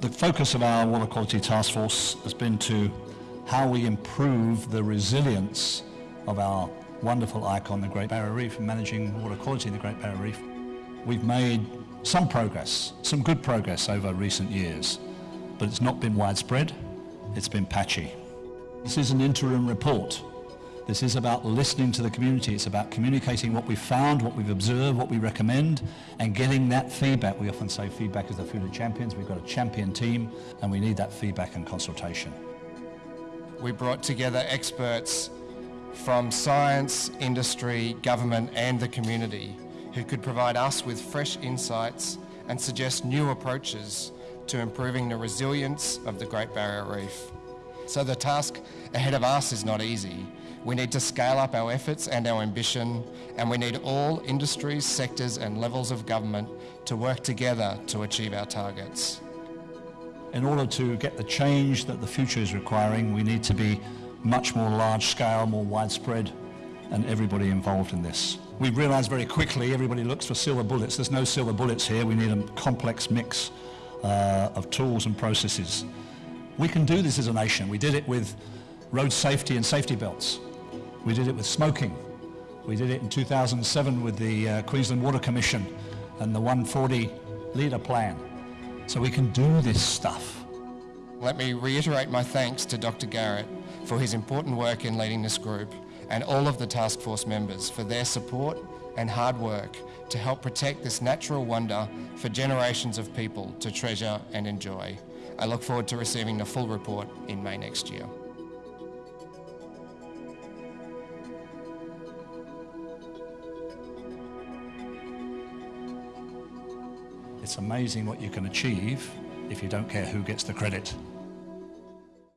The focus of our Water Quality Task Force has been to how we improve the resilience of our wonderful icon, the Great Barrier Reef, and managing water quality in the Great Barrier Reef. We've made some progress, some good progress over recent years, but it's not been widespread, it's been patchy. This is an interim report. This is about listening to the community. It's about communicating what we've found, what we've observed, what we recommend, and getting that feedback. We often say feedback is the food of champions. We've got a champion team, and we need that feedback and consultation. We brought together experts from science, industry, government and the community who could provide us with fresh insights and suggest new approaches to improving the resilience of the Great Barrier Reef. So the task ahead of us is not easy. We need to scale up our efforts and our ambition and we need all industries, sectors and levels of government to work together to achieve our targets. In order to get the change that the future is requiring, we need to be much more large scale, more widespread and everybody involved in this. We realised very quickly everybody looks for silver bullets. There's no silver bullets here. We need a complex mix uh, of tools and processes. We can do this as a nation. We did it with road safety and safety belts. We did it with smoking. We did it in 2007 with the uh, Queensland Water Commission and the 140 litre plan. So we can do this stuff. Let me reiterate my thanks to Dr Garrett for his important work in leading this group and all of the task force members for their support and hard work to help protect this natural wonder for generations of people to treasure and enjoy. I look forward to receiving the full report in May next year. It's amazing what you can achieve if you don't care who gets the credit.